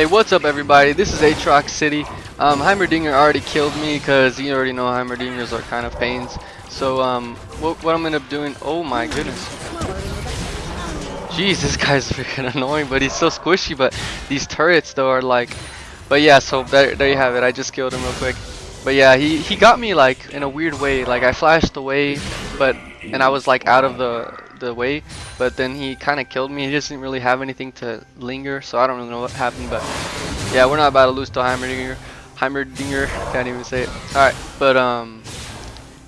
Hey, what's up everybody? This is Aatrox City. Um, Heimerdinger already killed me because you already know Heimerdingers are kind of pains. So um, what, what I'm gonna end up doing, oh my goodness. Jeez, this guy's freaking annoying, but he's so squishy, but these turrets though are like, but yeah, so there, there you have it. I just killed him real quick. But yeah, he, he got me like in a weird way. Like I flashed away, but and I was like out of the the way, but then he kind of killed me. He just didn't really have anything to linger, so I don't really know what happened. But yeah, we're not about to lose to Heimerdinger. Heimerdinger, can't even say it. All right, but um,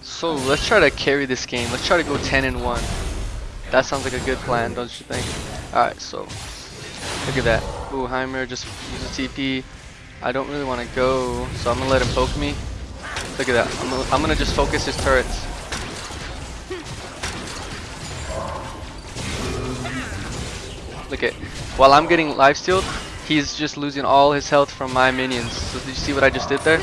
so let's try to carry this game. Let's try to go 10 and one. That sounds like a good plan, don't you think? All right, so look at that. Ooh, Heimer just used a TP. I don't really want to go, so I'm gonna let him poke me. Look at that. I'm gonna, I'm gonna just focus his turrets. Look at, while I'm getting life stealed, he's just losing all his health from my minions. So did you see what I just did there?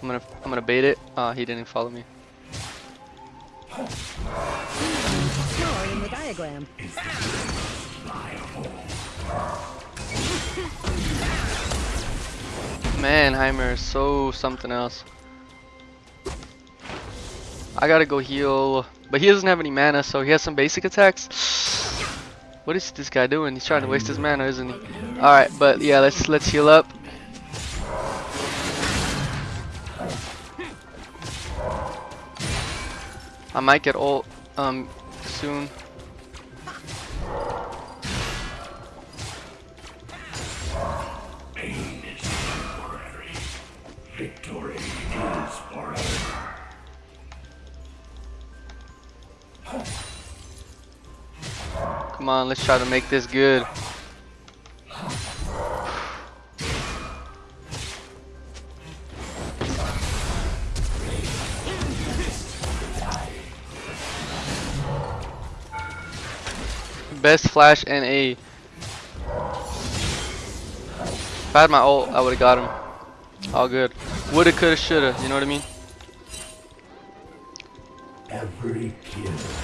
I'm gonna, I'm gonna bait it. Uh, he didn't follow me. Man, Heimer is so something else. I gotta go heal, but he doesn't have any mana, so he has some basic attacks. What is this guy doing? He's trying to waste his mana, isn't he? All right, but yeah, let's let's heal up. I might get ult um soon. Come on, let's try to make this good. Best flash and A. If I had my ult, I would have got him. All good. Woulda, coulda, shoulda. You know what I mean?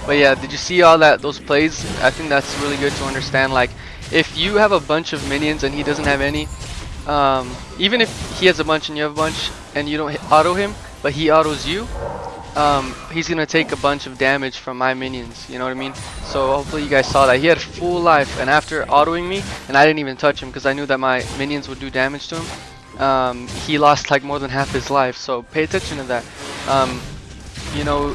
But yeah, did you see all that those plays? I think that's really good to understand. Like, if you have a bunch of minions and he doesn't have any, um, even if he has a bunch and you have a bunch and you don't auto him, but he autos you, um, he's gonna take a bunch of damage from my minions. You know what I mean? So hopefully you guys saw that. He had full life, and after autoing me, and I didn't even touch him because I knew that my minions would do damage to him. Um, he lost like more than half his life. So pay attention to that. Um, you know,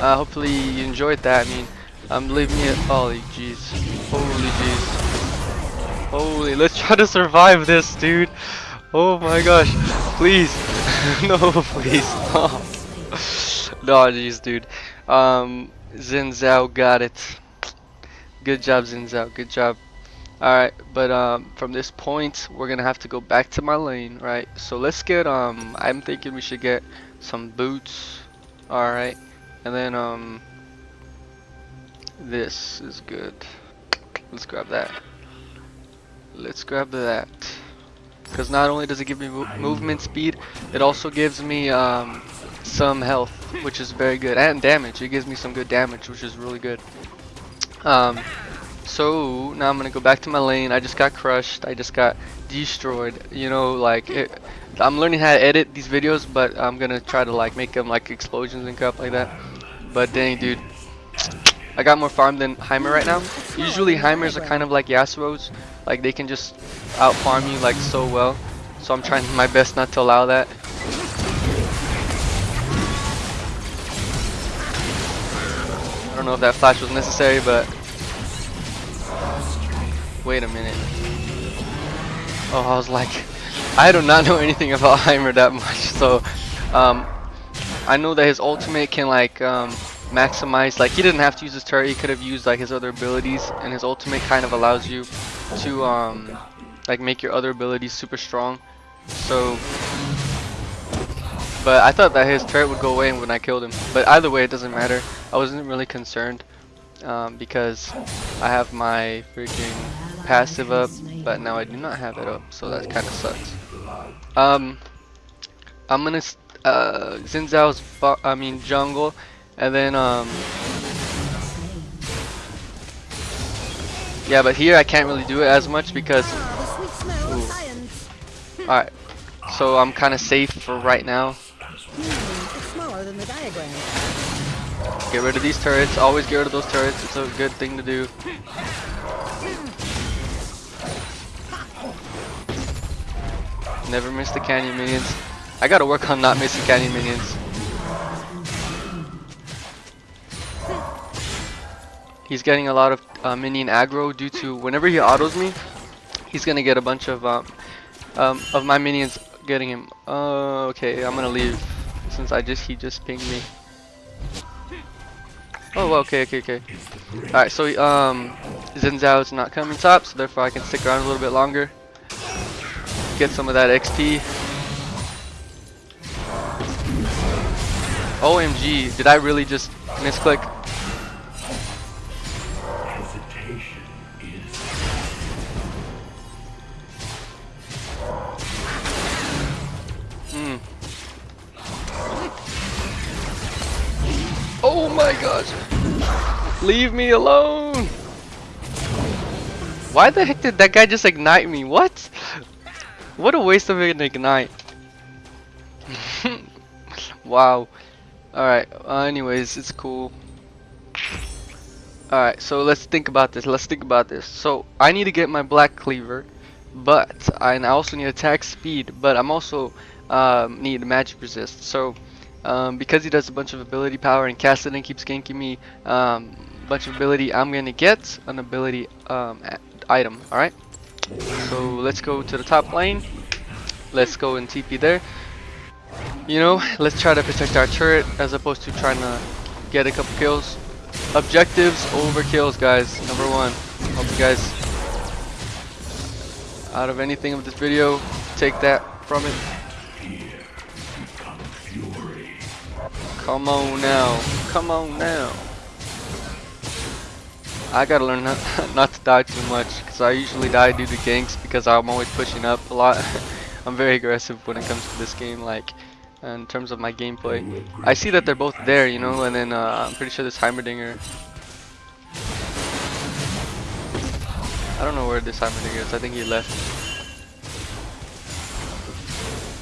uh, hopefully you enjoyed that. I mean, um, leave me. A, holy jeez, holy jeez, holy. Let's try to survive this, dude. Oh my gosh, please, no, please, no, jeez, dude. Um, Xin got it. Good job, Xin. Good job. Alright, but um, from this point, we're gonna have to go back to my lane, right? So let's get, um, I'm thinking we should get some boots, alright? And then, um, this is good. Let's grab that. Let's grab that. Because not only does it give me mo movement speed, it also gives me, um, some health, which is very good, and damage. It gives me some good damage, which is really good. Um, so now I'm gonna go back to my lane. I just got crushed. I just got destroyed. You know, like it, I'm learning how to edit these videos, but I'm gonna try to like make them like explosions and crap like that. But dang, dude, I got more farm than Heimer right now. Usually Heimers are kind of like Yasuo's, like they can just out farm you like so well. So I'm trying my best not to allow that. I don't know if that flash was necessary, but Wait a minute. Oh, I was like, I do not know anything about Heimer that much, so um, I know that his ultimate can like um, maximize, like he didn't have to use his turret, he could have used like his other abilities, and his ultimate kind of allows you to um, like make your other abilities super strong. So, but I thought that his turret would go away when I killed him. But either way, it doesn't matter. I wasn't really concerned um, because I have my freaking passive up, but now I do not have it up, so that kind of sucks. Um, I'm gonna uh, Xin Zhao's I mean jungle, and then um, Yeah, but here I can't really do it as much because Ooh. alright. So I'm kinda safe for right now. Get rid of these turrets. Always get rid of those turrets. It's a good thing to do. Never miss the canyon minions. I gotta work on not missing canyon minions. He's getting a lot of uh, minion aggro due to whenever he autos me, he's gonna get a bunch of um, um, of my minions getting him. Uh, okay, I'm gonna leave since I just he just pinged me. Oh, okay, okay, okay. Alright, so um, Xin Zhao is not coming top, so therefore I can stick around a little bit longer. Get some of that XP. OMG, did I really just misclick? Hmm. Oh my gosh. Leave me alone. Why the heck did that guy just ignite me? What? What a waste of an ignite. wow. Alright, uh, anyways, it's cool. Alright, so let's think about this. Let's think about this. So, I need to get my black cleaver, but I and I also need attack speed, but I'm also um, need magic resist. So, um, because he does a bunch of ability power and Kassadin keeps ganking me um, bunch of ability, I'm gonna get an ability um, item. Alright, so let's go to the top lane. Let's go and TP there. You know, let's try to protect our turret as opposed to trying to get a couple kills. Objectives over kills, guys. Number one. Hope you guys, out of anything of this video, take that from it. Come on now. Come on now. I gotta learn not, not to die too much because I usually die due to ganks because I'm always pushing up a lot. I'm very aggressive when it comes to this game, like in terms of my gameplay. I see that they're both there, you know, and then uh, I'm pretty sure this Heimerdinger. I don't know where this Heimerdinger is. I think he left.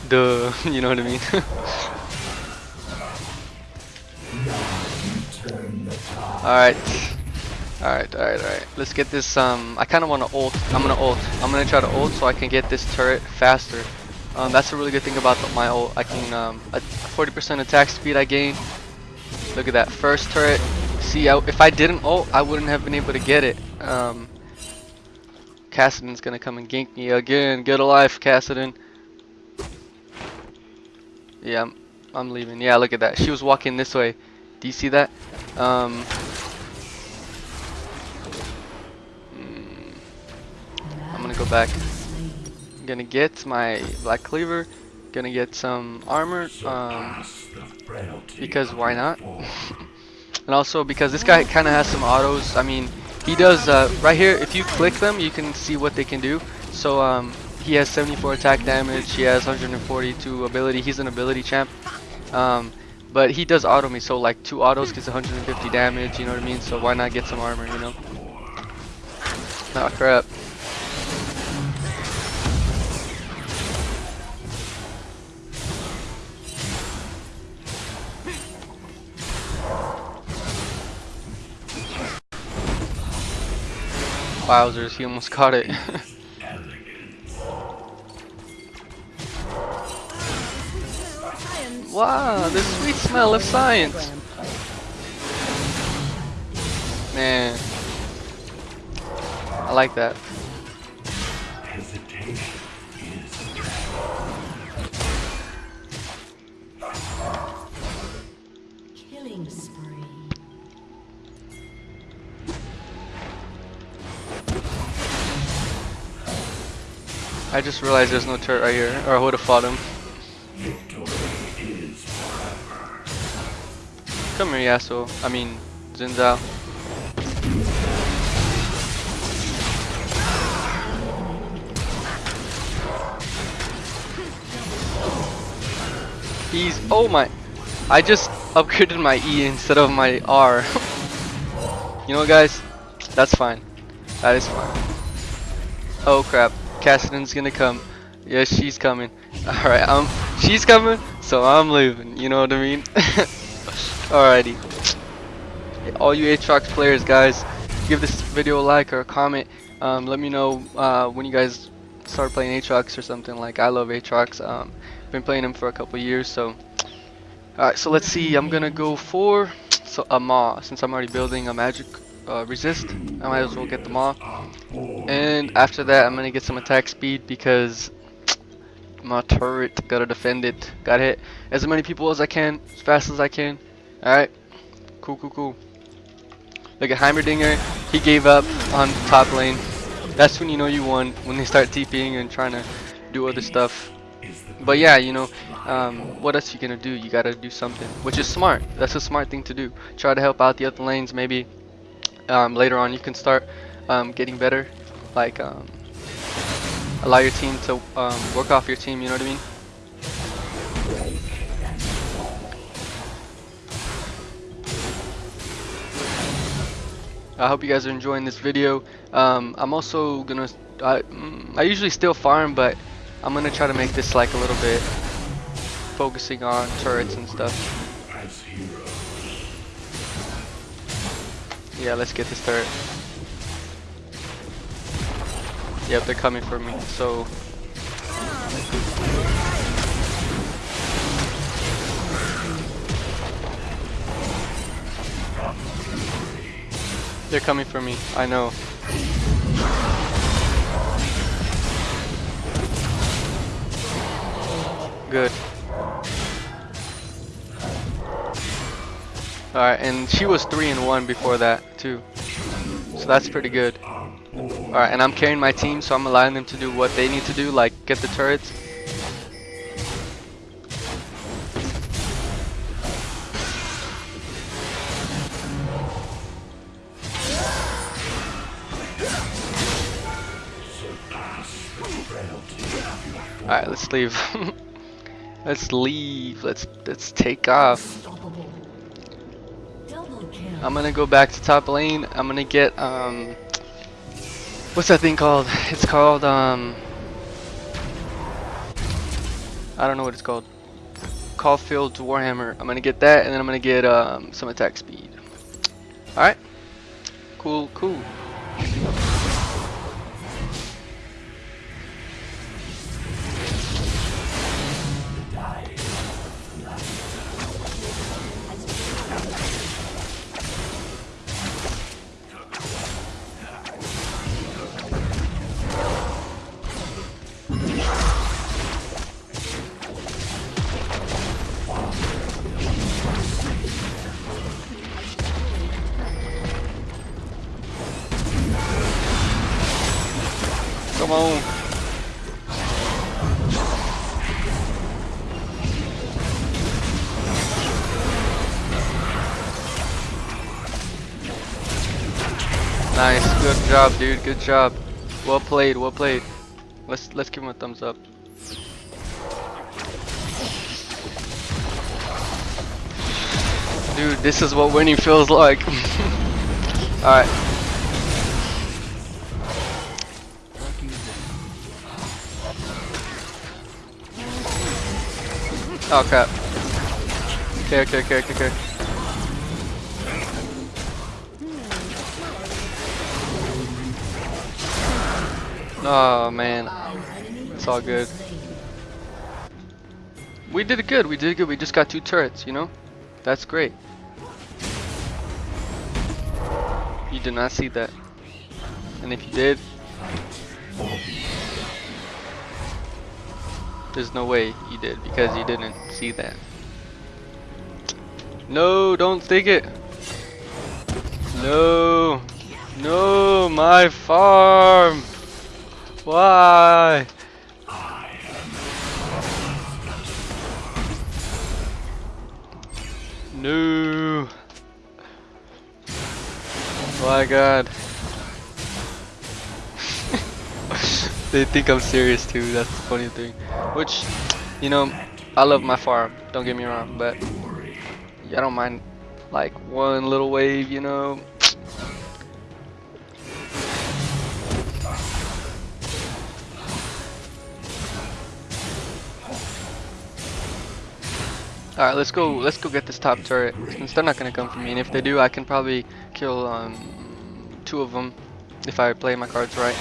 Duh, you know what I mean? Alright. Alright, alright, alright. Let's get this, um, I kinda wanna ult. I'm gonna ult. I'm gonna try to ult so I can get this turret faster. Um, that's a really good thing about my ult. I can, um, a 40% attack speed I gain. Look at that first turret. See, I, if I didn't ult, I wouldn't have been able to get it. Um, Kassadin's gonna come and gank me again. Get a life, Kassadin. Yeah, I'm, I'm leaving. Yeah, look at that. She was walking this way. Do you see that? Um, mm, I'm gonna go back. Gonna get my black cleaver. Gonna get some armor. Um, because why not? and also because this guy kind of has some autos. I mean, he does uh, right here. If you click them, you can see what they can do. So um, he has 74 attack damage. He has 142 ability. He's an ability champ. Um, but he does auto me, so like two autos gets 150 damage. You know what I mean? So why not get some armor? You know? Oh crap. Wowzers, he almost caught it. Wow, the sweet smell of science. Man. I like that. Killing spree. I just realized there's no turret right here, or I would have fought him. Come here, Yasuo. I mean, Xin Zhao. He's. Oh my. I just upgraded my E instead of my R. you know, guys? That's fine. That is fine. Oh crap. Kassadin's gonna come. Yes, she's coming. Alright, um, she's coming, so I'm leaving. You know what I mean? Alrighty. All you Aatrox players, guys, give this video a like or a comment. Um, let me know uh, when you guys start playing Aatrox or something. Like, I love Aatrox. Um, been playing him for a couple years, so. Alright, so let's see. I'm gonna go for so a Maw, since I'm already building a magic uh, resist. I might as well get the Maw. And after that, I'm gonna get some attack speed because my turret gotta defend it. Gotta hit as many people as I can, as fast as I can. Alright. Cool, cool, cool. Look at Heimerdinger. He gave up on top lane. That's when you know you won. When they start TPing and trying to do other stuff. But yeah, you know, um, what else you gonna do? You gotta do something, which is smart. That's a smart thing to do. Try to help out the other lanes. Maybe um, later on you can start um, getting better. Like um, allow your team to um, work off your team. You know what I mean? I hope you guys are enjoying this video. Um, I'm also gonna. I, mm, I usually still farm, but I'm gonna try to make this like a little bit focusing on turrets and stuff. Yeah, let's get this turret. Yep, they're coming for me. So they're coming for me. I know. Good. Alright, and she was 3 and 1 before that, too. So that's pretty good. Alright, and I'm carrying my team, so I'm allowing them to do what they need to do, like get the turrets. Alright, let's leave. let's leave. Let's let's take off. I'm gonna go back to top lane. I'm gonna get um what's that thing called? It's called um I don't know what it's called. Caulfield's Warhammer. I'm gonna get that and then I'm gonna get um some attack speed. Alright. Cool, cool. Come on. Nice, good job, dude. Good job. Well played. Well played. Let's let's give him a thumbs up. Dude, this is what winning feels like. All Oh crap. Okay, okay, okay, okay, okay. Oh man. It's all good. We did it good, we did good. We just got two turrets, you know? That's great. You did not see that. And if you did, There's no way you did because you didn't see that. No, don't think it. No. No, my farm. Why? No. My god. they think I'm serious too. That's the funny thing. Which, you know, I love my farm. Don't get me wrong, but I don't mind like one little wave, you know. Alright, let's go let's go get this top turret since they're not gonna come for me and if they do I can probably kill um, two of them if I play my cards right.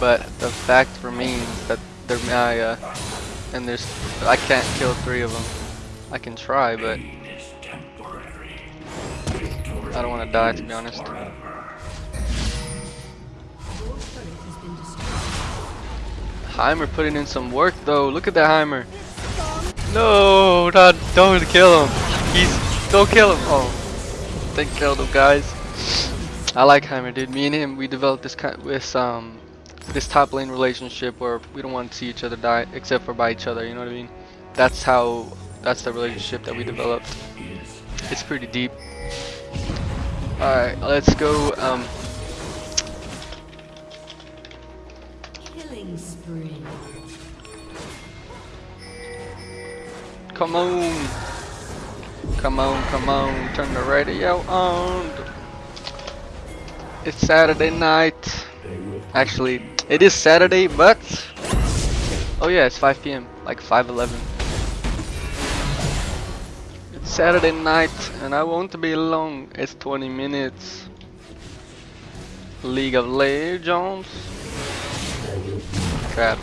But the fact remains that they're Maya and there's I can't kill three of them. I can try but I don't wanna die to be honest. Heimer putting in some work though. Look at that Heimer. No, not don't kill him. He's don't kill him. Oh, they killed him, guys. I like Heimer, dude. Me and him, we developed this kind, this um, this top lane relationship where we don't want to see each other die, except for by each other. You know what I mean? That's how. That's the relationship that we developed. It's pretty deep. All right, let's go. Um, Killing spree. Come on. Come on, come on. Turn the radio on. It's Saturday night. Actually, it is Saturday, but oh yeah, it's 5 p.m. Like 5:11. It's Saturday night, and I won't be long. It's 20 minutes. League of Legends. Crap.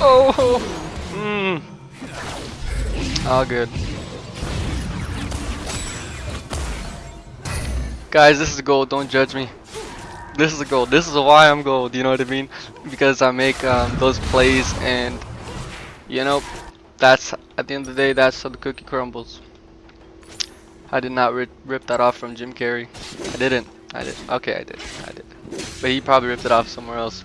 Oh, mm. all good. Guys, this is gold. Don't judge me. This is a gold. This is why I'm gold. You know what I mean? Because I make um, those plays, and you know, that's at the end of the day, that's how the cookie crumbles. I did not rip, rip that off from Jim Carrey. I didn't. I did. Okay, I did. I did. But he probably ripped it off somewhere else.